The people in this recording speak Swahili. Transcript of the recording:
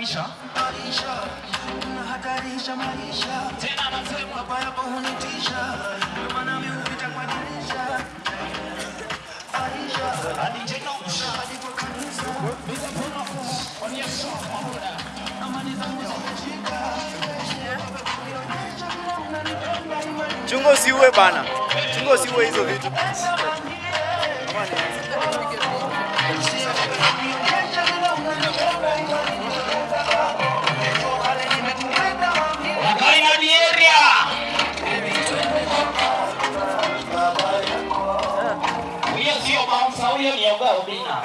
maisha. Maisha unahatarisha maisha. Tena anasema baba yako hunitisha. Maana mimi hupita kwa dirisha. Aisha hadi usha. Hadi kanisa. Bila kuna kwa Yesu. Amani zangu zimeshika Chungo siwe bana. Chungo siwe hizo vitu. 只有帮少爷你有个毛病啊。